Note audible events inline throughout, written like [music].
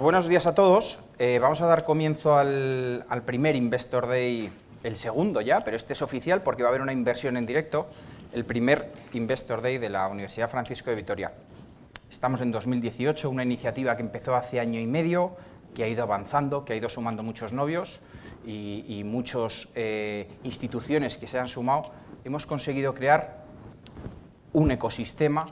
Buenos días a todos. Eh, vamos a dar comienzo al, primer Investor Day, el segundo ya, pero este es oficial porque va a haber una inversión en directo, el primer Investor Day de la Universidad Francisco de Vitoria. Estamos en 2018, una iniciativa que empezó hace año y medio, que ha ido avanzando, que ha ido sumando muchos novios y, y muchas eh, instituciones que se han sumado. Hemos conseguido crear un ecosistema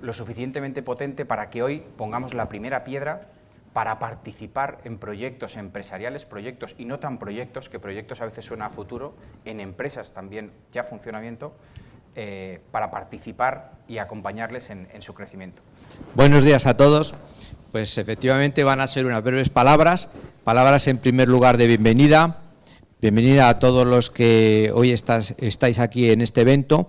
lo suficientemente potente para que hoy pongamos la primera piedra para participar en proyectos empresariales, proyectos y no tan proyectos, que proyectos a veces suena a futuro, en empresas también ya funcionamiento, eh, para participar y acompañarles en, su crecimiento. Buenos días a todos. Pues efectivamente van a ser unas breves palabras, palabras en primer lugar de bienvenida, bienvenida a todos los que hoy estáis aquí en este evento,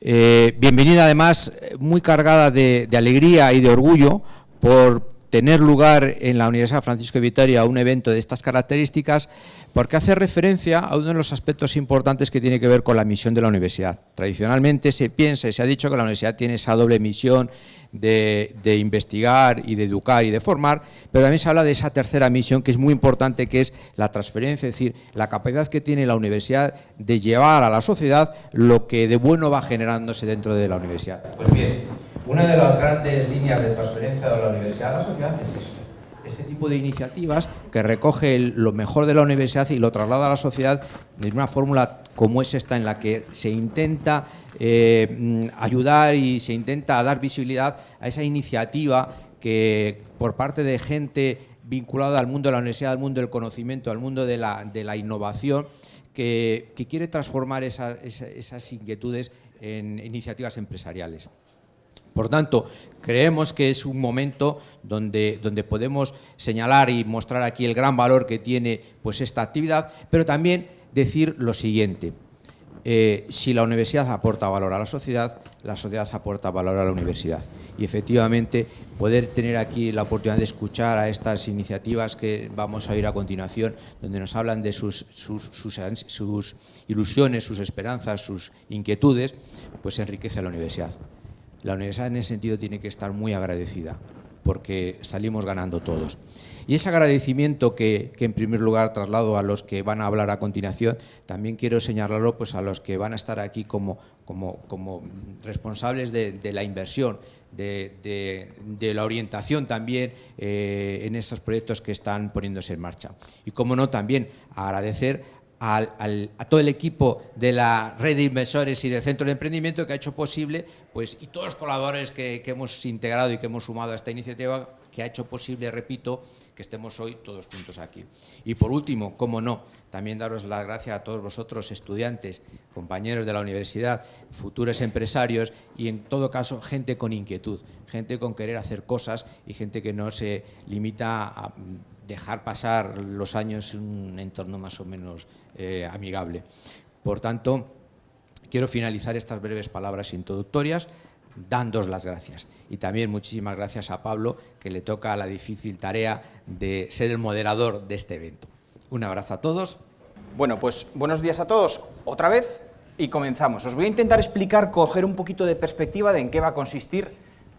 eh, bienvenida además muy cargada de, de alegría y de orgullo por tener lugar en la Universidad Francisco de Vitoria un evento de estas características porque hace referencia a uno de los aspectos importantes que tiene que ver con la misión de la universidad. Tradicionalmente se piensa y se ha dicho que la universidad tiene esa doble misión de, investigar y de educar y de formar, pero también se habla de esa tercera misión que es muy importante, que es la transferencia, es decir, la capacidad que tiene la universidad de llevar a la sociedad lo que de bueno va generándose dentro de la universidad. Pues bien, una de las grandes líneas de transferencia de la universidad a la sociedad es esto. Este tipo de iniciativas que recoge lo mejor de la universidad y lo traslada a la sociedad en una fórmula como es esta en la que se intenta eh, ayudar y se intenta dar visibilidad a esa iniciativa que por parte de gente vinculada al mundo de la universidad, al mundo del conocimiento, al mundo de la, innovación, que, quiere transformar esa, esa, esas inquietudes en iniciativas empresariales. Por tanto, creemos que es un momento donde, donde podemos señalar y mostrar aquí el gran valor que tiene pues, esta actividad, pero también decir lo siguiente. Eh, si la universidad aporta valor a la sociedad, la sociedad aporta valor a la universidad. Y efectivamente, poder tener aquí la oportunidad de escuchar a estas iniciativas que vamos a ir a continuación, donde nos hablan de sus, sus, sus, sus ilusiones, sus esperanzas, sus inquietudes, pues enriquece a la universidad. La universidad en ese sentido tiene que estar muy agradecida, porque salimos ganando todos. Y ese agradecimiento que, que, en primer lugar traslado a los que van a hablar a continuación, también quiero señalarlo pues, a los que van a estar aquí como, como, como responsables de, la inversión, de, de, de la orientación también eh, en esos proyectos que están poniéndose en marcha. Y como no, también agradecer a todo el equipo de la red de inversores y del centro de emprendimiento que ha hecho posible, pues, y todos los colaboradores que, que hemos integrado y que hemos sumado a esta iniciativa, que ha hecho posible, repito, que estemos hoy todos juntos aquí. Y por último, como no, también daros las gracias a todos vosotros, estudiantes, compañeros de la universidad, futuros empresarios y en todo caso gente con inquietud, gente con querer hacer cosas y gente que no se limita a dejar pasar los años en un entorno más o menos eh, amigable. Por tanto, quiero finalizar estas breves palabras introductorias dándos las gracias. Y también muchísimas gracias a Pablo, que le toca la difícil tarea de ser el moderador de este evento. Un abrazo a todos. Bueno, pues buenos días a todos otra vez y comenzamos. Os voy a intentar explicar, coger un poquito de perspectiva de en qué va a consistir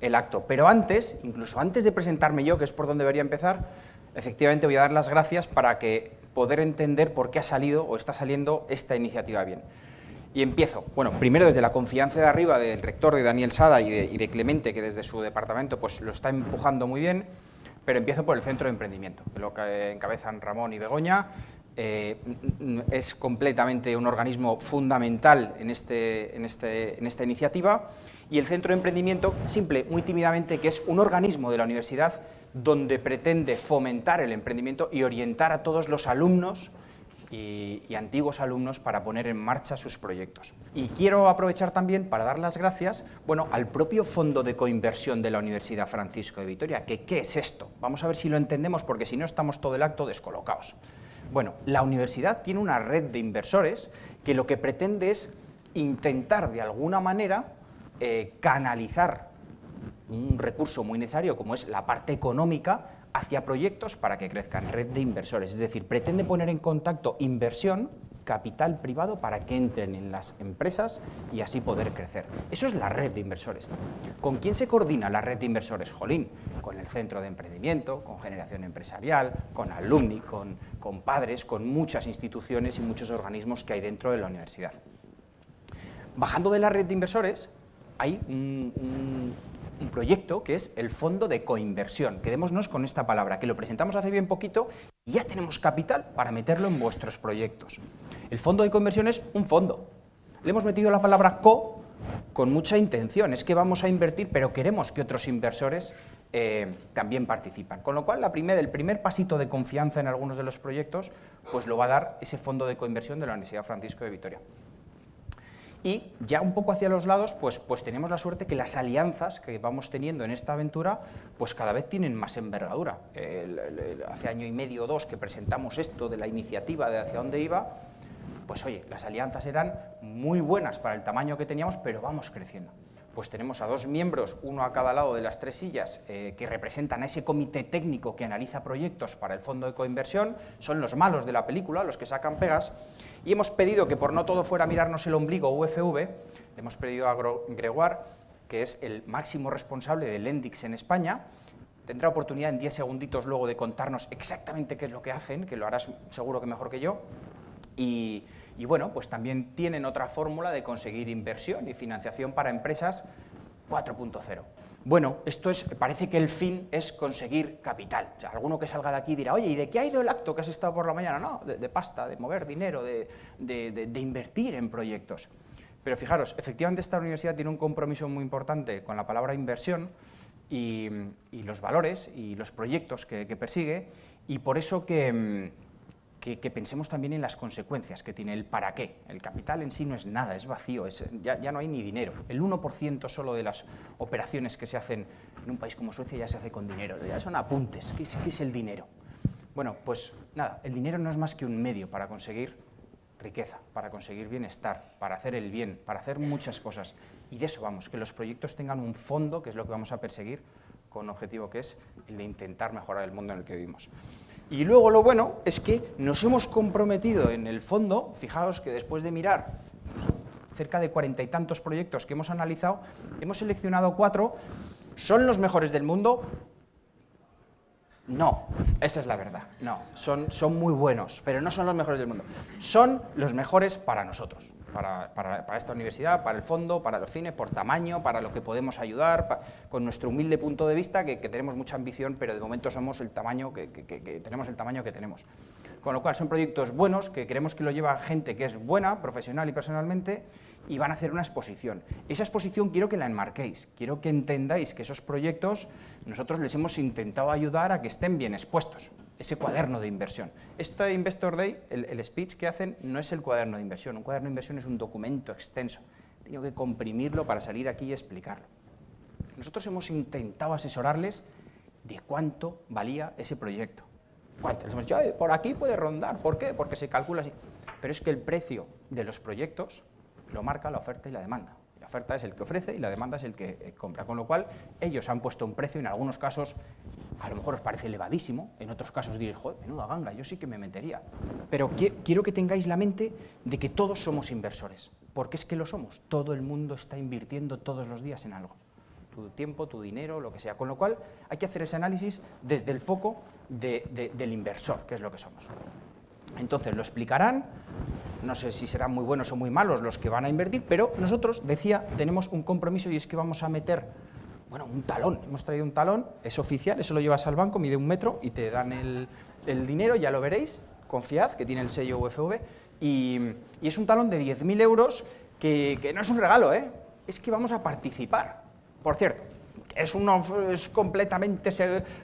el acto. Pero antes, incluso antes de presentarme yo, que es por donde debería empezar, efectivamente voy a dar las gracias para que poder entender por qué ha salido o está saliendo esta iniciativa bien. Y empiezo, bueno, primero desde la confianza de arriba del rector de Daniel Sada y de, Clemente, que desde su departamento pues lo está empujando muy bien, pero empiezo por el Centro de Emprendimiento, que lo que encabezan Ramón y Begoña, eh, es completamente un organismo fundamental en, este, en, este, en esta iniciativa, y el Centro de Emprendimiento, simple, muy tímidamente, que es un organismo de la universidad donde pretende fomentar el emprendimiento y orientar a todos los alumnos y, y, antiguos alumnos para poner en marcha sus proyectos. Y quiero aprovechar también para dar las gracias bueno, al propio Fondo de Coinversión de la Universidad Francisco de Vitoria, que ¿qué es esto? Vamos a ver si lo entendemos, porque si no estamos todo el acto descolocados. Bueno, la universidad tiene una red de inversores que lo que pretende es intentar de alguna manera eh, canalizar un recurso muy necesario como es la parte económica hacia proyectos para que crezcan, red de inversores, es decir, pretende poner en contacto inversión, capital privado para que entren en las empresas y así poder crecer. Eso es la red de inversores. ¿Con quién se coordina la red de inversores? Jolín, con el centro de emprendimiento, con generación empresarial, con alumni, con, con padres, con muchas instituciones y muchos organismos que hay dentro de la universidad. Bajando de la red de inversores, hay un, proyecto que es el Fondo de Coinversión. Quedémonos con esta palabra, que lo presentamos hace bien poquito y ya tenemos capital para meterlo en vuestros proyectos. El Fondo de Coinversión es un fondo. Le hemos metido la palabra co con mucha intención, es que vamos a invertir, pero queremos que otros inversores eh, también participan. Con lo cual, el primer pasito de confianza en algunos de los proyectos, pues lo va a dar ese Fondo de Coinversión de la Universidad Francisco de Vitoria. Y ya un poco hacia los lados, pues, pues tenemos la suerte que las alianzas que vamos teniendo en esta aventura, pues cada vez tienen más envergadura. hace año y medio o dos que presentamos esto de la iniciativa de hacia dónde iba, pues oye, las alianzas eran muy buenas para el tamaño que teníamos, pero vamos creciendo pues tenemos a dos miembros, uno a cada lado de las tres sillas, eh, que representan a ese comité técnico que analiza proyectos para el fondo de coinversión, son los malos de la película, los que sacan pegas, y hemos pedido que por no todo fuera mirarnos el ombligo UFV, hemos pedido a Gregoire, que es el máximo responsable del Endix en España, tendrá oportunidad en 10 segunditos luego de contarnos exactamente qué es lo que hacen, que lo harás seguro que mejor que yo, y, y bueno, pues también tienen otra fórmula de conseguir inversión y financiación para empresas 4.0. Bueno, esto es, parece que el fin es conseguir capital. O sea, alguno que salga de aquí dirá, oye, ¿y de qué ha ido el acto que has estado por la mañana? No, de, pasta, de mover dinero, de, invertir en proyectos. Pero fijaros, efectivamente esta universidad tiene un compromiso muy importante con la palabra inversión y, los valores y los proyectos que persigue, y por eso que que, pensemos también en las consecuencias que tiene el para qué. El capital en sí no es nada, es vacío, ya, no hay ni dinero. El 1% solo de las operaciones que se hacen en un país como Suecia ya se hace con dinero, ya son apuntes. ¿Qué es, qué es el dinero? Bueno, pues nada, el dinero no es más que un medio para conseguir riqueza, para conseguir bienestar, para hacer el bien, para hacer muchas cosas. Y de eso vamos, que los proyectos tengan un fondo, que es lo que vamos a perseguir, con objetivo que es el de intentar mejorar el mundo en el que vivimos. Y luego lo bueno es que nos hemos comprometido en el fondo, fijaos que después de mirar pues, cerca de cuarenta y tantos proyectos que hemos analizado, hemos seleccionado cuatro, ¿son los mejores del mundo? No, esa es la verdad, no, son, son muy buenos, pero no son los mejores del mundo, son los mejores para nosotros para, esta universidad, para el fondo, para los fines, por tamaño, para lo que podemos ayudar, con nuestro humilde punto de vista, que, tenemos mucha ambición, pero de momento somos el tamaño que, tenemos el tamaño que tenemos. Con lo cual son proyectos buenos, que queremos que lo lleva gente que es buena, profesional y personalmente, y van a hacer una exposición. Esa exposición quiero que la enmarquéis, quiero que entendáis que esos proyectos nosotros les hemos intentado ayudar a que estén bien expuestos ese cuaderno de inversión. Este Investor Day, el, speech que hacen, no es el cuaderno de inversión. Un cuaderno de inversión es un documento extenso. Tengo que comprimirlo para salir aquí y explicarlo. Nosotros hemos intentado asesorarles de cuánto valía ese proyecto. ¿Cuánto? Les hemos dicho, por aquí puede rondar. ¿Por qué? Porque se calcula así. Pero es que el precio de los proyectos lo marca la oferta y la demanda. La oferta es el que ofrece y la demanda es el que eh, compra. Con lo cual, ellos han puesto un precio, en algunos casos, a lo mejor os parece elevadísimo, en otros casos diréis, joder, menuda ganga, yo sí que me metería. Pero quiero que tengáis la mente de que todos somos inversores, porque es que lo somos. Todo el mundo está invirtiendo todos los días en algo. Tu tiempo, tu dinero, lo que sea. Con lo cual, hay que hacer ese análisis desde el foco del inversor, que es lo que somos. Entonces, lo explicarán, no sé si serán muy buenos o muy malos los que van a invertir, pero nosotros, decía, tenemos un compromiso y es que vamos a meter, bueno, un talón, hemos traído un talón, es oficial, eso lo llevas al banco, mide un metro y te dan el, dinero, ya lo veréis, confiad, que tiene el sello UFV, y, es un talón de 10.000 euros que, no es un regalo, ¿eh? es que vamos a participar. Por cierto, ¿es, uno, es completamente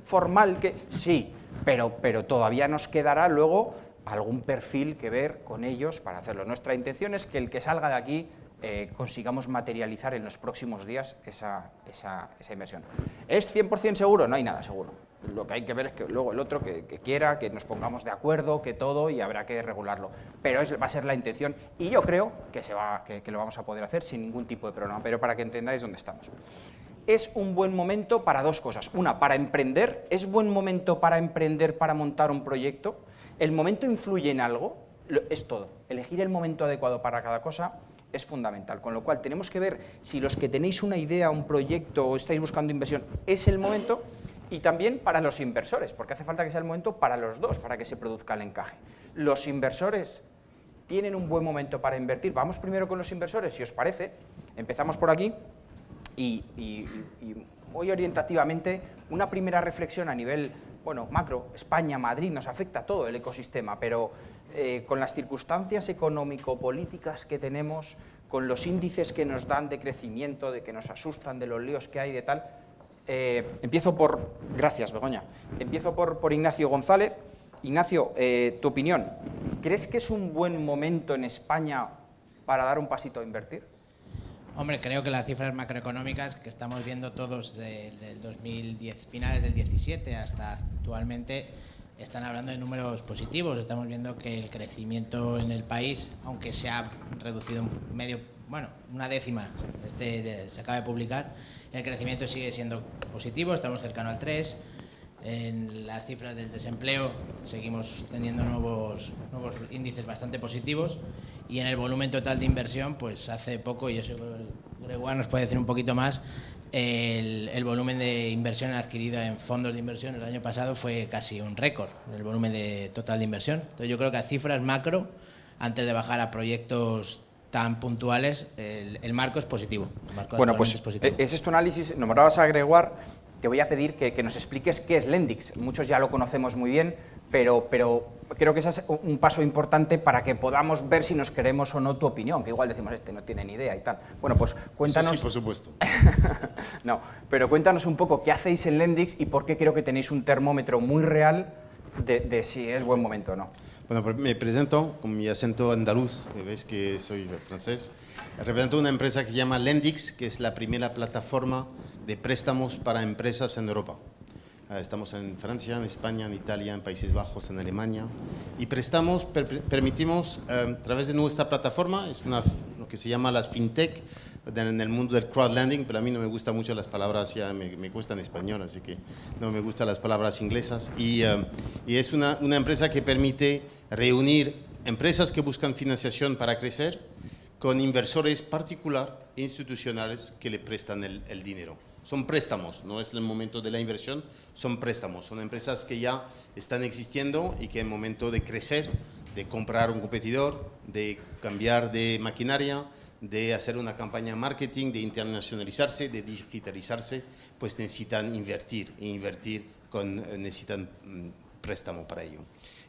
formal que...? Sí, pero, pero todavía nos quedará luego algún perfil que ver con ellos para hacerlo. Nuestra intención es que el que salga de aquí eh, consigamos materializar en los próximos días esa, esa, inversión. ¿Es 100% seguro? No hay nada seguro. Lo que hay que ver es que luego el otro que, quiera, que nos pongamos de acuerdo, que todo, y habrá que regularlo. Pero es, va a ser la intención, y yo creo que, se va, que, que lo vamos a poder hacer sin ningún tipo de problema, pero para que entendáis dónde estamos es un buen momento para dos cosas. Una, para emprender. ¿Es buen momento para emprender, para montar un proyecto? ¿El momento influye en algo? es todo. Elegir el momento adecuado para cada cosa es fundamental, con lo cual tenemos que ver si los que tenéis una idea, un proyecto o estáis buscando inversión es el momento y también para los inversores, porque hace falta que sea el momento para los dos, para que se produzca el encaje. Los inversores tienen un buen momento para invertir. Vamos primero con los inversores, si os parece. Empezamos por aquí y, muy orientativamente una primera reflexión a nivel bueno, macro, España, Madrid, nos afecta todo el ecosistema, pero eh, con las circunstancias económico-políticas que tenemos, con los índices que nos dan de crecimiento, de que nos asustan, de los líos que hay, de tal, eh, empiezo por, gracias Begoña, empiezo por, por Ignacio González. Ignacio, eh, tu opinión, ¿crees que es un buen momento en España para dar un pasito a invertir? Hombre, creo que las cifras macroeconómicas que estamos viendo todos del 2010, finales del 17 hasta actualmente, están hablando de números positivos. Estamos viendo que el crecimiento en el país, aunque se ha reducido medio, bueno, una décima, este se acaba de publicar, el crecimiento sigue siendo positivo, estamos cercano al 3. En las cifras del desempleo seguimos teniendo nuevos, nuevos índices bastante positivos y en el volumen total de inversión, pues hace poco, y eso Gregoire nos puede decir un poquito más, el, el, volumen de inversión adquirido en fondos de inversión el año pasado fue casi un récord, el volumen de total de inversión. Entonces yo creo que a cifras macro, antes de bajar a proyectos tan puntuales, el, marco es positivo. bueno, pues es positivo. ese es tu análisis, nombrabas a Gregoire, te voy a pedir que, nos expliques qué es Lendix. Muchos ya lo conocemos muy bien, pero, pero creo que ese es un paso importante para que podamos ver si nos queremos o no tu opinión, que igual decimos, este no tiene ni idea y tal. Bueno, pues cuéntanos... Sí, por supuesto. [laughs] no, pero cuéntanos un poco qué hacéis en Lendix y por qué creo que tenéis un termómetro muy real de, si es buen momento o no. Bueno, pues me presento con mi acento andaluz, veis que soy francés. Represento una empresa que se llama Lendix, que es la primera plataforma de préstamos para empresas en Europa. Ah, estamos en Francia, en España, en Italia, en Países Bajos, en Alemania. Y prestamos, permitimos, eh, a través de nuestra plataforma, es una, lo que se llama las fintech, en el mundo del crowdlending, pero a mí no me gustan mucho las palabras, ya me, me cuesta en español, así que no me gustan las palabras inglesas. Y, eh, y es una, una, empresa que permite reunir empresas que buscan financiación para crecer con inversores particular e institucionales que le prestan el, el dinero. Son préstamos, no es el momento de la inversión, son préstamos. Son empresas que ya están existiendo y que en momento de crecer, de comprar un competidor, de cambiar de maquinaria, de hacer una campaña marketing, de internacionalizarse, de digitalizarse, pues necesitan invertir, e invertir con, necesitan mm, préstamo para ello.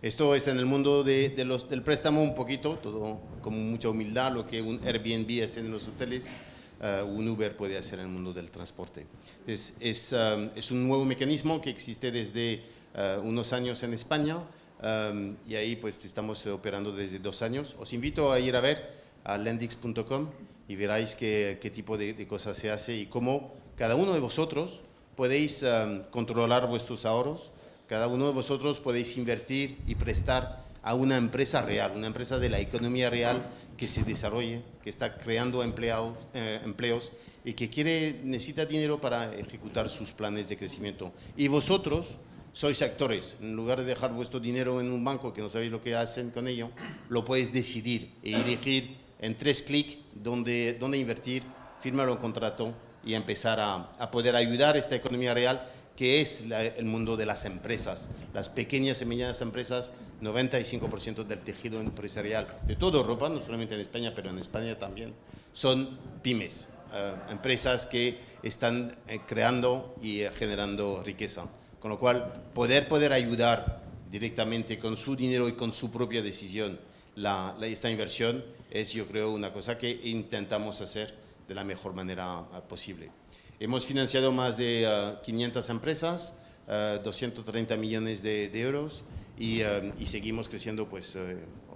Esto es en el mundo de, los, del préstamo un poquito, todo con mucha humildad, lo que un Airbnb es en los hoteles, uh, un Uber puede hacer en el mundo del transporte. Es, um, un nuevo mecanismo que existe desde uh, unos años en España um, y ahí pues estamos operando desde dos años. Os invito a ir a ver a lendix.com y veráis qué, tipo de, de, cosas se hace y cómo cada uno de vosotros podéis um, controlar vuestros ahorros, cada uno de vosotros podéis invertir y prestar a una empresa real, una empresa de la economía real que se desarrolle, que está creando empleados, eh, empleos y que quiere, necesita dinero para ejecutar sus planes de crecimiento. Y vosotros sois actores. En lugar de dejar vuestro dinero en un banco que no sabéis lo que hacen con ello, lo podéis decidir e elegir en tres clics dónde, dónde invertir, firmar un contrato y empezar a, a, poder ayudar a esta economía real que es el mundo de las empresas, las pequeñas y medianas empresas, 95% del tejido empresarial de toda Europa, no solamente en España, pero en España también, son pymes, eh, empresas que están eh, creando y eh, generando riqueza. Con lo cual, poder, poder ayudar directamente con su dinero y con su propia decisión la, esta inversión es, yo creo, una cosa que intentamos hacer de la mejor manera posible. Hemos financiado más de uh, 500 empresas, uh, 230 millones de, de euros y, y, seguimos creciendo, pues, o,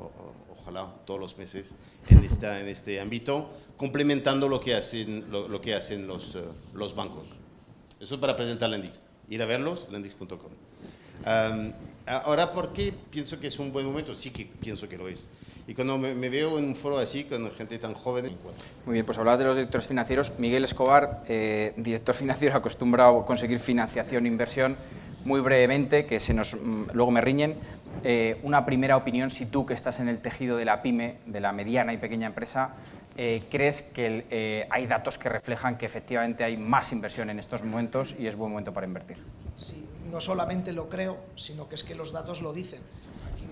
o, ojalá todos los meses en, esta, en este ámbito, complementando lo que hacen, lo, lo que hacen los, los bancos. Eso es para presentar Lendix. Ir a verlos, lendix.com. Um, ahora, ¿por qué pienso que es un buen momento? Sí que pienso que lo es. Y cuando me, me, veo en un foro así, con gente tan joven... Muy bien, pues hablabas de los directores financieros. Miguel Escobar, eh, director financiero [laughs] acostumbrado a conseguir financiación e inversión. Muy brevemente, que se nos, mm, luego me riñen, eh, una primera opinión si tú que estás en el tejido de la pyme, de la mediana y pequeña empresa, eh, ¿crees que eh, hay datos que reflejan que efectivamente hay más inversión en estos momentos y es buen momento para invertir? Sí, no solamente lo creo, sino que es que los datos lo dicen.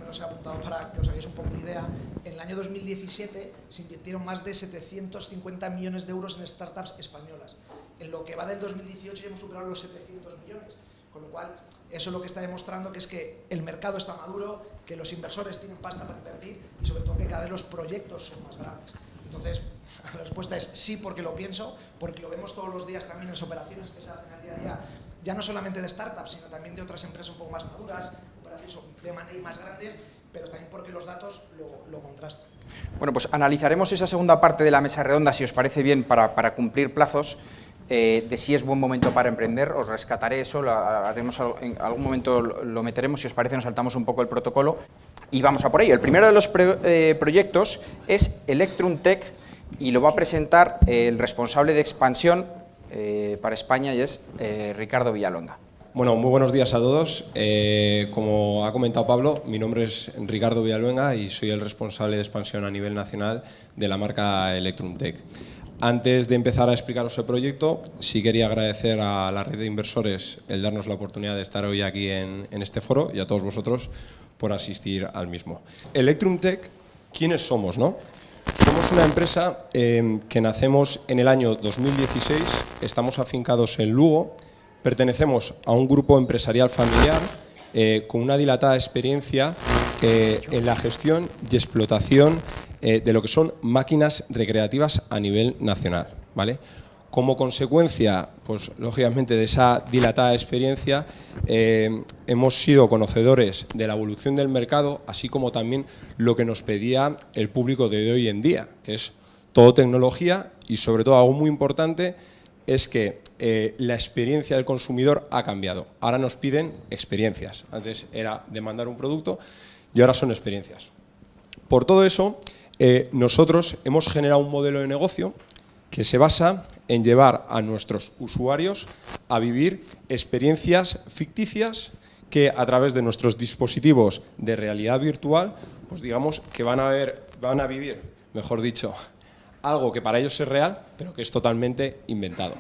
Los he apuntado para que os hagáis un poco una idea. En el año 2017 se invirtieron más de 750 millones de euros en startups españolas. En lo que va del 2018 ya hemos superado los 700 millones, con lo cual eso lo que está demostrando que es que el mercado está maduro, que los inversores tienen pasta para invertir y sobre todo que cada vez los proyectos son más grandes. Entonces, [laughs] la respuesta es sí porque lo pienso, porque lo vemos todos los días también en las operaciones que se hacen al día a día, ya no solamente de startups, sino también de otras empresas un poco más maduras, de money más grandes, pero también porque los datos lo, contrastan. Bueno, pues analizaremos esa segunda parte de la mesa redonda, si os parece bien, para, cumplir plazos. Eh, de si es buen momento para emprender, os rescataré eso, haremos en algún momento lo meteremos, si os parece nos saltamos un poco el protocolo y vamos a por ello. El primero de los eh, proyectos es Electrum Tech y lo va a presentar el responsable de expansión eh, para España y es Ricardo Villalonga. Bueno, muy buenos días a todos. como ha comentado Pablo, mi nombre es Ricardo Villaluenga y soy el responsable de expansión a nivel nacional de la marca Electrum. Antes de empezar a explicaros el proyecto, sí quería agradecer a la red de inversores el darnos la oportunidad de estar hoy aquí en, este foro y a todos vosotros por asistir al mismo. Electrum ¿quiénes somos? No? Somos una empresa eh, que nacemos en el año 2016, estamos afincados en Lugo, pertenecemos a un grupo empresarial familiar eh, con una dilatada experiencia eh, en la gestión y explotación eh, de lo que son máquinas recreativas a nivel nacional. ¿vale? Como consecuencia, pues lógicamente de esa dilatada experiencia, hemos sido conocedores de la evolución del mercado, así como también lo que nos pedía el público de hoy en día, que es todo tecnología y sobre todo algo muy importante es que eh, la experiencia del consumidor ha cambiado. Ahora nos piden experiencias. Antes era demandar un producto y ahora son experiencias. Por todo eso, eh, nosotros hemos generado un modelo de negocio que se basa en llevar a nuestros usuarios a vivir experiencias ficticias que a través de nuestros dispositivos de realidad virtual, pues digamos que van a, ver, van a vivir, mejor dicho, algo que para ellos es real, pero que es totalmente inventado.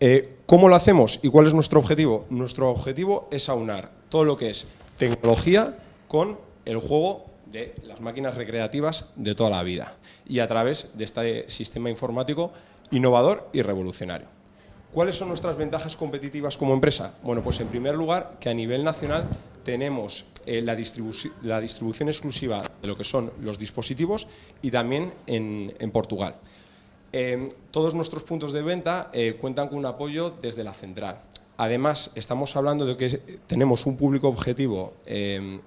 Eh, ¿Cómo lo hacemos y cuál es nuestro objetivo? Nuestro objetivo es aunar todo lo que es tecnología con el juego de las máquinas recreativas de toda la vida y a través de este sistema informático innovador y revolucionario. ¿Cuáles son nuestras ventajas competitivas como empresa? Bueno, pues en primer lugar que a nivel nacional tenemos eh, la, distribución exclusiva de lo que son los dispositivos y también en, Portugal. Em, todos nuestros puntos de venta eh, cuentan con un apoyo desde la central. Además, estamos hablando de que tenemos un público objetivo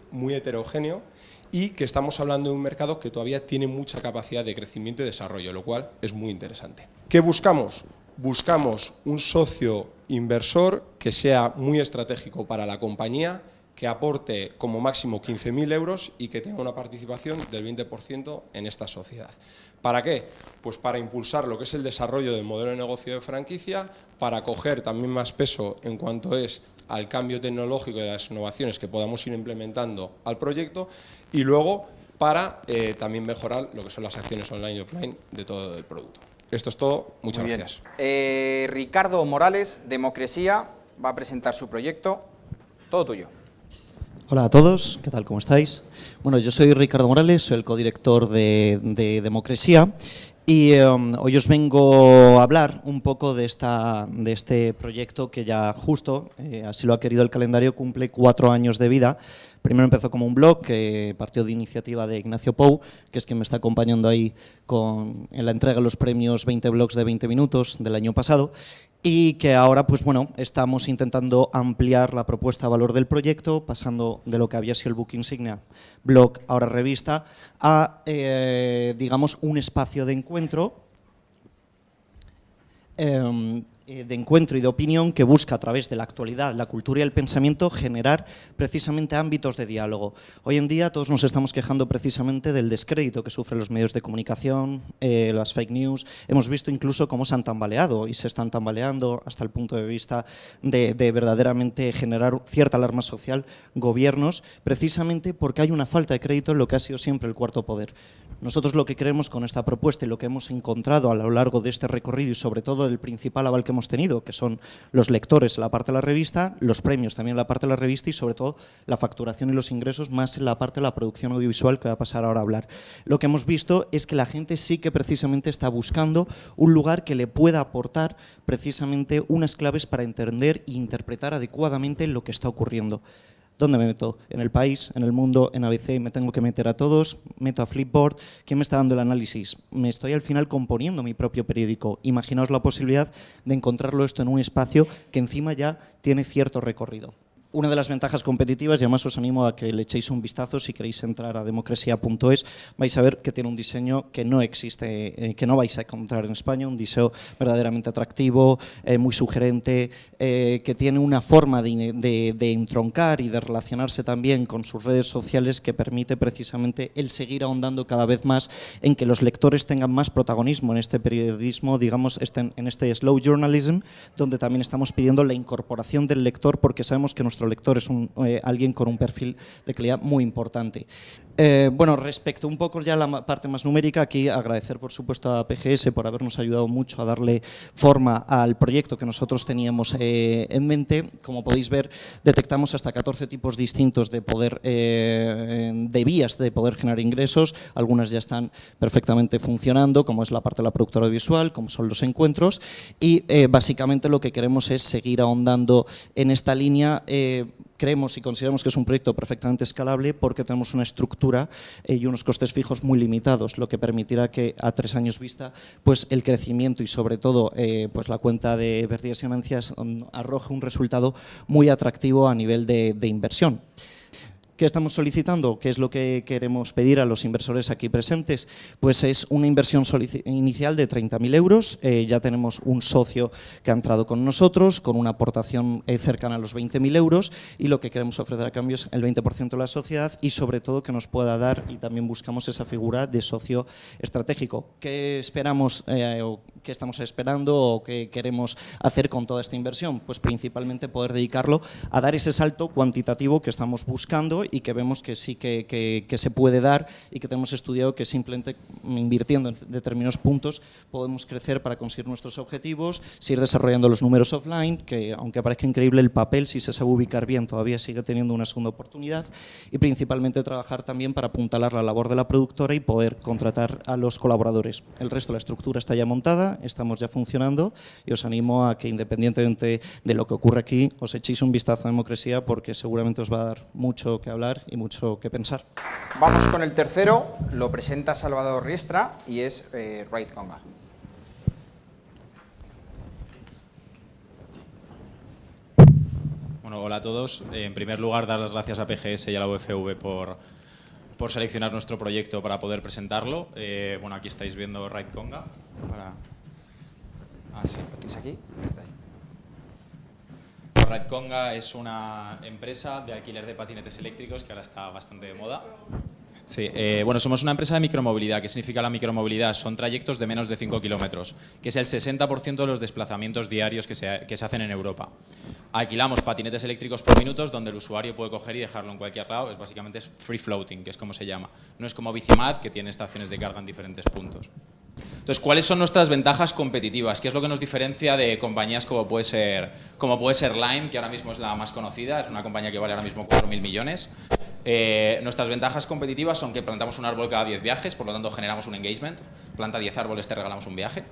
muy heterogéneo y que estamos hablando de un mercado que todavía tiene mucha capacidad de crecimiento y desarrollo, lo cual es muy interesante. ¿Qué buscamos? Buscamos un socio inversor que sea muy estratégico para la compañía, que aporte como máximo 15.000 euros y que tenga una participación del 20% en esta sociedad. ¿Para qué? Pues para impulsar lo que es el desarrollo del modelo de negocio de franquicia, para coger también más peso en cuanto es al cambio tecnológico y las innovaciones que podamos ir implementando al proyecto y luego para eh, también mejorar lo que son las acciones online y offline de todo el producto. Esto es todo, muchas gracias. Eh, Ricardo Morales, Democresía, va a presentar su proyecto. Todo tuyo. Hola a todos, ¿qué tal? ¿Cómo estáis? Bueno, yo soy Ricardo Morales, soy el codirector de, de Democresía y em, hoy os vengo a hablar un poco de, esta, de este proyecto que ya justo, eh, así lo ha querido el calendario, cumple cuatro años de vida. Primero empezó como un blog que partió de iniciativa de Ignacio Pou, que es quien me está acompañando ahí con, en la entrega de los premios 20 blogs de 20 minutos del año pasado y que ahora pues bueno, estamos intentando ampliar la propuesta de valor del proyecto, pasando de lo que había sido el book insignia, blog, ahora revista, a eh, digamos un espacio de encuentro em, de encuentro y de opinión que busca a través de la actualidad, la cultura y el pensamiento generar precisamente ámbitos de diálogo. Hoy en día todos nos estamos quejando precisamente del descrédito que sufren los medios de comunicación, eh, las fake news. Hemos visto incluso cómo se han tambaleado y se están tambaleando hasta el punto de vista de, de verdaderamente generar cierta alarma social gobiernos, precisamente porque hay una falta de crédito en lo que ha sido siempre el cuarto poder. Nosotros lo que creemos con esta propuesta y lo que hemos encontrado a lo largo de este recorrido y sobre todo el principal aval que hemos tenido, que son los lectores en la parte de la revista, los premios también en la parte de la revista y sobre todo la facturación y los ingresos más en la parte de la producción audiovisual que va a pasar ahora a hablar. Lo que hemos visto es que la gente sí que precisamente está buscando un lugar que le pueda aportar precisamente unas claves para entender e interpretar adecuadamente lo que está ocurriendo. ¿Dónde me meto? En el país, en el mundo, en ABC, me tengo que meter a todos, meto a Flipboard. ¿Quién me está dando el análisis? Me estoy al final componiendo mi propio periódico. Imaginaos la posibilidad de encontrarlo esto en un espacio que encima ya tiene cierto recorrido una de las ventajas competitivas, y además os animo a que le echéis un vistazo si queréis entrar a democracia.es, vais a ver que tiene un diseño que no existe, eh, que no vais a encontrar en España, un diseño verdaderamente atractivo, eh, muy sugerente, eh, que tiene una forma de, de, entroncar y de relacionarse también con sus redes sociales que permite precisamente el seguir ahondando cada vez más en que los lectores tengan más protagonismo en este periodismo, digamos, este, en este slow journalism, donde también estamos pidiendo la incorporación del lector porque sabemos que nuestro nuestro lector es eh, alguien con un perfil de calidad muy importante. Eh, bueno, respecto un poco ya a la parte más numérica, aquí agradecer por supuesto a PGS por habernos ayudado mucho a darle forma al proyecto que nosotros teníamos eh, en mente. Como podéis ver, detectamos hasta 14 tipos distintos de eh, de vías de poder generar ingresos. Algunas ya están perfectamente funcionando, como es la parte de la productora visual, como son los encuentros. Y básicamente lo que queremos es seguir ahondando en esta línea creemos y consideramos que es un proyecto perfectamente escalable porque tenemos una estructura eh, y unos costes fijos muy limitados, lo que permitirá que a tres años vista pues el crecimiento y sobre todo eh, pues la cuenta de pérdidas y ganancias um, arroje un resultado muy atractivo a nivel de inversión. ¿Qué estamos solicitando? ¿Qué es lo que queremos pedir a los inversores aquí presentes? Pues es una inversión inicial de 30.000 euros. Eh, ya tenemos un socio que ha entrado con nosotros, con una aportación eh, cercana a los 20.000 euros y lo que queremos ofrecer a cambio es el 20% de la sociedad y sobre todo que nos pueda dar y también buscamos esa figura de socio estratégico. ¿Qué esperamos eh, o qué estamos esperando o qué queremos hacer con toda esta inversión? Pues principalmente poder dedicarlo a dar ese salto cuantitativo que estamos buscando y que vemos que sí que, que, que, se puede dar y que tenemos estudiado que simplemente invirtiendo en determinados puntos podemos crecer para conseguir nuestros objetivos, seguir desarrollando los números offline, que aunque parezca increíble el papel, si se sabe ubicar bien, todavía sigue teniendo una segunda oportunidad y principalmente trabajar también para apuntalar la labor de la productora y poder contratar a los colaboradores. El resto de la estructura está ya montada, estamos ya funcionando y os animo a que independientemente de lo que ocurre aquí, os echéis un vistazo a Democracia porque seguramente os va a dar mucho que hablar hablar y mucho que pensar. Vamos con el tercero, lo presenta Salvador Riestra y es eh, Right Conga. Bueno, hola a todos. En primer lugar, dar las gracias a PGS y a la UFV por, por seleccionar nuestro proyecto para poder presentarlo. Eh, bueno, aquí estáis viendo Right Conga. Para... Ah, sí, ¿es aquí? Está ahí. Ride Conga es una empresa de alquiler de patinetes eléctricos que ahora está bastante de moda. Sí, eh, bueno, somos una empresa de micromovilidad. ¿Qué significa la micromovilidad? Son trayectos de menos de 5 kilómetros, que es el 60% de los desplazamientos diarios que se, que se, hacen en Europa. Alquilamos patinetes eléctricos por minutos, donde el usuario puede coger y dejarlo en cualquier lado. Es básicamente free floating, que es como se llama. No es como Bicimad, que tiene estaciones de carga en diferentes puntos. Entonces, ¿cuáles son nuestras ventajas competitivas? ¿Qué es lo que nos diferencia de compañías como puede ser, como puede ser Lime, que ahora mismo es la más conocida, es una compañía que vale ahora mismo 4.000 millones? Eh, nuestras ventajas competitivas son que plantamos un árbol cada 10 viajes, por lo tanto generamos un engagement. Planta 10 árboles, te regalamos un viaje.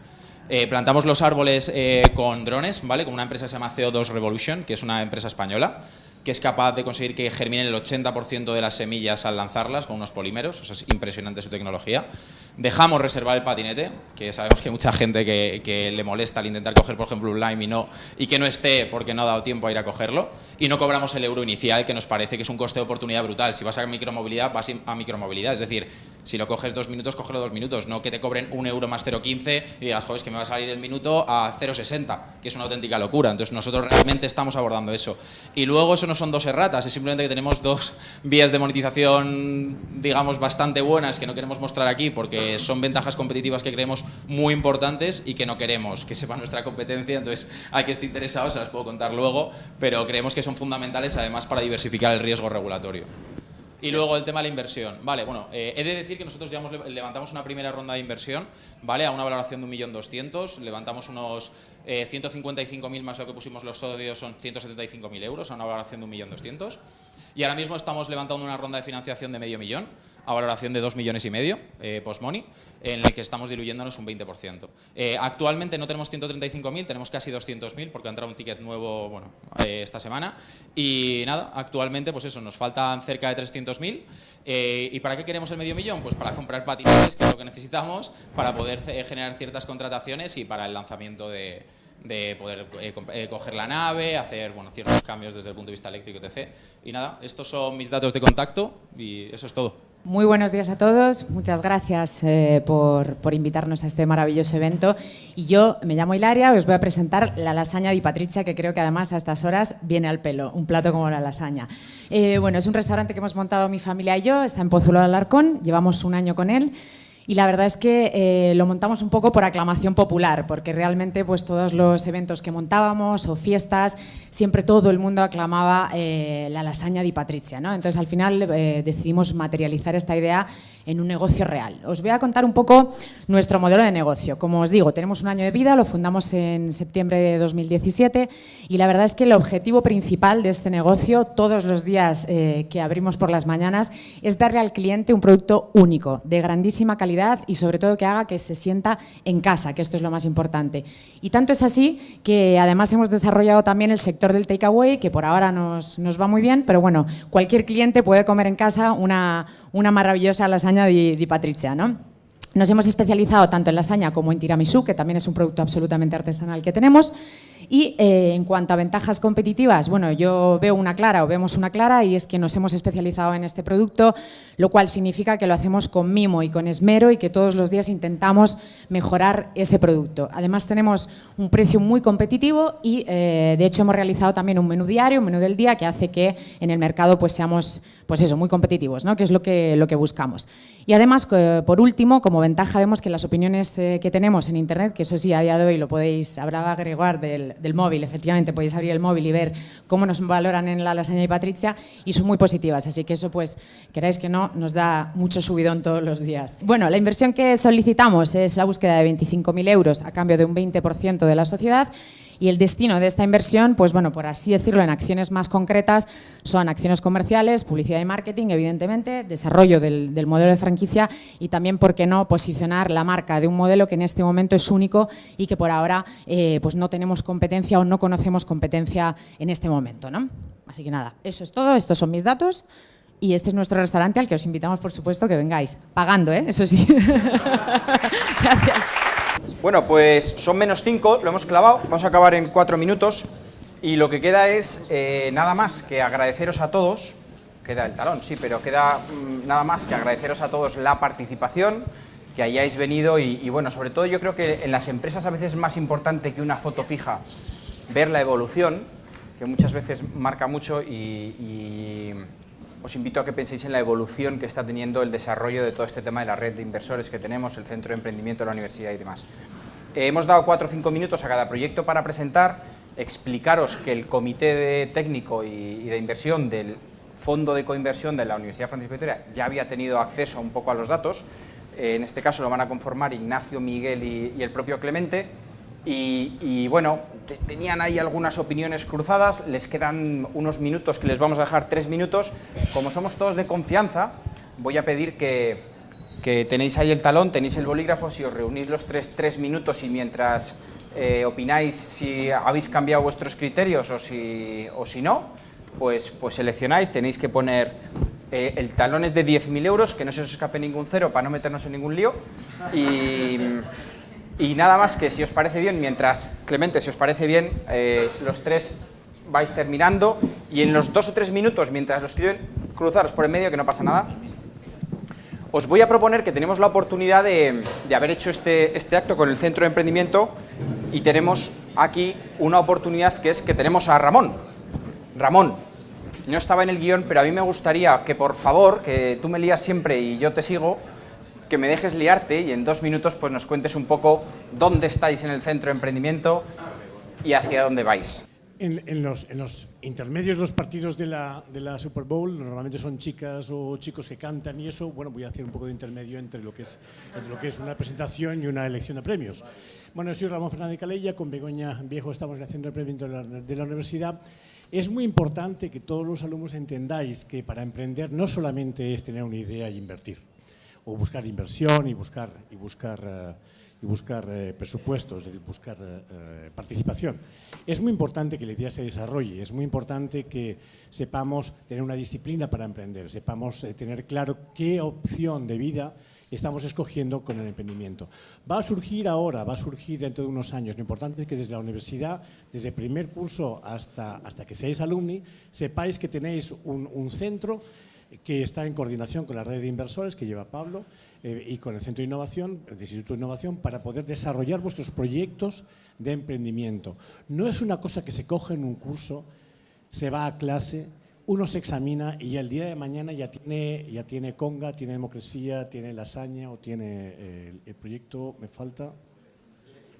Eh, plantamos los árboles eh, con drones, ¿vale? Con una empresa que se llama CO2 Revolution, que es una empresa española. Que es capaz de conseguir que germinen el 80% de las semillas al lanzarlas con unos polímeros, o sea, es impresionante su tecnología. Dejamos reservar el patinete, que sabemos que hay mucha gente que, le molesta al intentar coger, por ejemplo, un Lime y, no, y que no esté porque no ha dado tiempo a ir a cogerlo. Y no cobramos el euro inicial, que nos parece que es un coste de oportunidad brutal. Si vas a micromovilidad, vas a micromovilidad. Es decir, si lo coges dos minutos, cógelo dos minutos. No que te cobren un euro más 0,15 y digas, joder, es que me va a salir el minuto a 0,60, que es una auténtica locura. Entonces, nosotros realmente estamos abordando eso. Y luego, eso no son dos erratas, es simplemente que tenemos dos vías de monetización, digamos, bastante buenas que no queremos mostrar aquí porque son ventajas competitivas que creemos muy importantes y que no queremos que sepa nuestra competencia, entonces hay que esté interesado se las puedo contar luego, pero creemos que son fundamentales además para diversificar el riesgo regulatorio. Y luego el tema de la inversión. Vale, bueno, eh, he de decir que nosotros ya levantamos una primera ronda de inversión, ¿vale? A una valoración de 1.200.000, levantamos unos 155.000 eh, más lo que pusimos los socios, son 175.000 euros, a una valoración de 1.200.000. Y ahora mismo estamos levantando una ronda de financiación de medio millón, a valoración de 2 millones y medio, eh, post-money, en el que estamos diluyéndonos un 20%. Eh, actualmente no tenemos 135.000, tenemos casi 200.000 porque ha entrado un ticket nuevo bueno, eh, esta semana. Y nada, actualmente pues eso, nos faltan cerca de 300.000. ¿Y para qué queremos el medio millón? Pues para comprar patinetes, que es lo que necesitamos, para poder generar ciertas contrataciones y para el lanzamiento de, de poder eh, eh, coger la nave, hacer bueno, ciertos cambios desde el punto de vista eléctrico, etc. Y nada, estos son mis datos de contacto y eso es todo. Muy buenos días a todos, muchas gracias eh, por, por, invitarnos a este maravilloso evento. Y yo me llamo Hilaria, os voy a presentar la lasaña de Patricia, que creo que además a estas horas viene al pelo, un plato como la lasaña. bueno, es un restaurante que hemos montado mi familia y yo, está en Pozuelo de Alarcón, llevamos un año con él y la verdad es que eh, lo montamos un poco por aclamación popular, porque realmente pues, todos los eventos que montábamos o fiestas, siempre todo el mundo aclamaba eh, la lasaña de Patricia. ¿no? Entonces al final eh, decidimos materializar esta idea en un negocio real. Os voy a contar un poco nuestro modelo de negocio. Como os digo, tenemos un año de vida, lo fundamos en septiembre de 2017 y la verdad es que el objetivo principal de este negocio, todos los días que abrimos por las mañanas, es darle al cliente un producto único, de grandísima calidad y sobre todo que haga que se sienta en casa, que esto es lo más importante. Y tanto es así que además hemos desarrollado también el sector del takeaway, que por ahora nos, nos, va muy bien, pero bueno, cualquier cliente puede comer en casa una, una maravillosa lasaña de Patricia, ¿no? Nos hemos especializado tanto en lasaña como en tiramisú, que también es un producto absolutamente artesanal que tenemos, y eh, en cuanto a ventajas competitivas, bueno, yo veo una clara o vemos una clara y es que nos hemos especializado en este producto, lo cual significa que lo hacemos con mimo y con esmero y que todos los días intentamos mejorar ese producto. Además tenemos un precio muy competitivo y eh, de hecho hemos realizado también un menú diario, un menú del día que hace que en el mercado pues seamos pues eso, muy competitivos, ¿no? que es lo que, lo que buscamos. Y además, por último, como ventaja vemos que las opiniones eh, que tenemos en Internet, que eso sí, a día de hoy lo podéis, habrá agregar del, del, móvil, efectivamente, podéis abrir el móvil y ver cómo nos valoran en la lasaña y Patricia, y son muy positivas, así que eso, pues, queráis que no, nos da mucho subidón todos los días. Bueno, la inversión que solicitamos es la búsqueda de 25.000 euros a cambio de un 20% de la sociedad, y el destino de esta inversión, pues bueno, por así decirlo, en acciones más concretas, son acciones comerciales, publicidad y marketing, evidentemente, desarrollo del, modelo de franquicia y también, ¿por qué no?, posicionar la marca de un modelo que en este momento es único y que por ahora eh, pues no tenemos competencia o no conocemos competencia en este momento. ¿no? Así que nada, eso es todo, estos son mis datos. Y este es nuestro restaurante al que os invitamos, por supuesto, que vengáis. Pagando, ¿eh? Eso sí. [laughs] Gracias. Bueno, pues son menos 5, lo hemos clavado, vamos a acabar en 4 minutos. Y lo que queda es eh, nada más que agradeceros a todos, queda el talón, sí, pero queda mm, nada más que agradeceros a todos la participación, que hayáis venido. Y, bueno, sobre todo yo creo que en las empresas a veces es más importante que una foto fija ver la evolución, que muchas veces marca mucho y os invito a que penséis en la evolución que está teniendo el desarrollo de todo este tema de la red de inversores que tenemos, el centro de emprendimiento de la universidad y demás. Eh, hemos dado cuatro o cinco minutos a cada proyecto para presentar, explicaros que el comité de técnico y, de inversión del fondo de coinversión de la Universidad Francisco Vitoria ya había tenido acceso un poco a los datos, eh, en este caso lo van a conformar Ignacio, Miguel y el propio Clemente, y, bueno, tenían ahí algunas opiniones cruzadas, les quedan unos minutos que les vamos a dejar tres minutos. Como somos todos de confianza, voy a pedir que, tenéis ahí el talón, tenéis el bolígrafo, si os reunís los tres, tres minutos y mientras eh, opináis si habéis cambiado vuestros criterios o si, o si no, pues, pues seleccionáis, tenéis que poner eh, el talón es de 10.000 euros, que no se os escape ningún cero para no meternos en ningún lío. Y, y nada más que si os parece bien, mientras, Clemente, si os parece bien, eh, los tres vais terminando y en los dos o tres minutos, mientras lo escriben, cruzaros por el medio, que no pasa nada. Os voy a proponer que tenemos la oportunidad de, de haber hecho este, este acto con el Centro de Emprendimiento y tenemos aquí una oportunidad que es que tenemos a Ramón. Ramón, no estaba en el guion, pero a mí me gustaría que por favor, que tú me lías siempre y yo te sigo, que me dejes liarte y en dos minutos pues nos cuentes un poco dónde estáis en el centro de emprendimiento y hacia dónde vais. En, en, los, en, los, intermedios los partidos de la, de la, Super Bowl, normalmente son chicas o chicos que cantan y eso, bueno, voy a hacer un poco de intermedio entre lo que es, entre lo que es una presentación y una elección de premios. Bueno, soy Ramón Fernández Calella, con Begoña Viejo estamos en el Centro de Emprendimiento de la, de la Universidad. Es muy importante que todos los alumnos entendáis que para emprender no solamente es tener una idea y invertir, o buscar inversión y buscar, y buscar uh, y buscar eh, presupuestos, es decir, buscar eh, participación. Es muy importante que la idea se desarrolle, es muy importante que sepamos tener una disciplina para emprender, sepamos eh, tener claro qué opción de vida estamos escogiendo con el emprendimiento. Va a surgir ahora, va a surgir dentro de unos años. Lo importante es que desde la universidad, desde el primer curso hasta, hasta que seáis alumni, sepáis que tenéis un, un centro que está en coordinación con la red de inversores que lleva Pablo eh, y con el Centro de Innovación, el Instituto de Innovación, para poder desarrollar vuestros proyectos de emprendimiento. No es una cosa que se coge en un curso, se va a clase, uno se examina y el día de mañana ya tiene, ya tiene conga, tiene democracia, tiene lasaña o tiene eh, el, proyecto, me falta,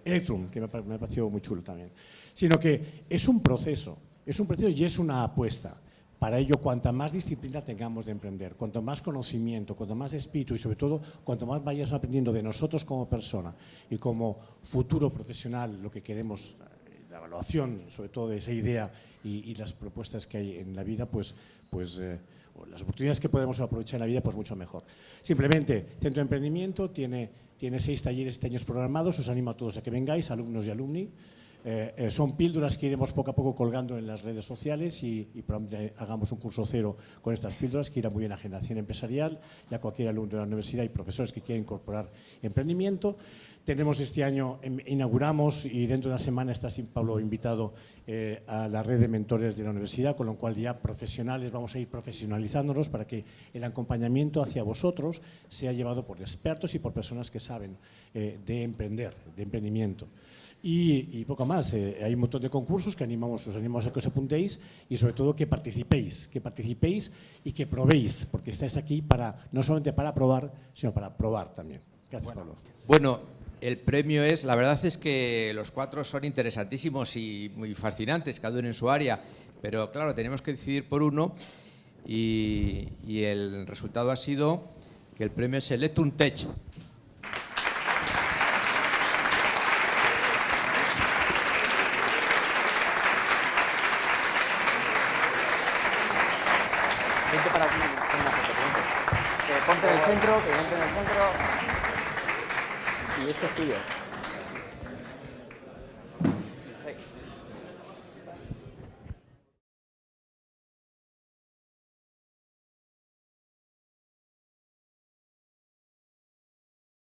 Electrum, que me, me ha parecido muy chulo también. Sino que es un proceso, es un proceso y es una apuesta. Para ello, cuanta más disciplina tengamos de emprender, cuanto más conocimiento, cuanto más espíritu y sobre todo, cuanto más vayas aprendiendo de nosotros como persona y como futuro profesional, lo que queremos, la evaluación sobre todo de esa idea y, las propuestas que hay en la vida, pues, pues eh, las oportunidades que podemos aprovechar en la vida, pues mucho mejor. Simplemente, Centro de Emprendimiento tiene, tiene seis talleres este año programados, os animo a todos a que vengáis, alumnos y alumni, eh, eh, son píldoras que iremos poco a poco colgando en las redes sociales y, probablemente hagamos un curso cero con estas píldoras que irá muy bien a generación empresarial y a cualquier alumno de la universidad y profesores que quieran incorporar emprendimiento. Tenemos este año, em, inauguramos y dentro de una semana está Pablo invitado eh, a la red de mentores de la universidad, con lo cual ya profesionales vamos a ir profesionalizándonos para que el acompañamiento hacia vosotros sea llevado por expertos y por personas que saben eh, de emprender, de emprendimiento. Y, y, poco más, eh, hay un montón de concursos que animamos, os animamos a que os apuntéis y sobre todo que participéis, que participéis y que probéis, porque estáis aquí para, no solamente para probar, sino para probar también. Gracias, bueno, Pablo. Bueno, el premio es, la verdad es que los cuatro son interesantísimos y muy fascinantes, cada uno en su área, pero claro, tenemos que decidir por uno y, el resultado ha sido que el premio es Electrum Tech. Vente para aquí, una foto, ponte. Eh, ponte en el centro, que ponte en el centro. Esto es tuyo.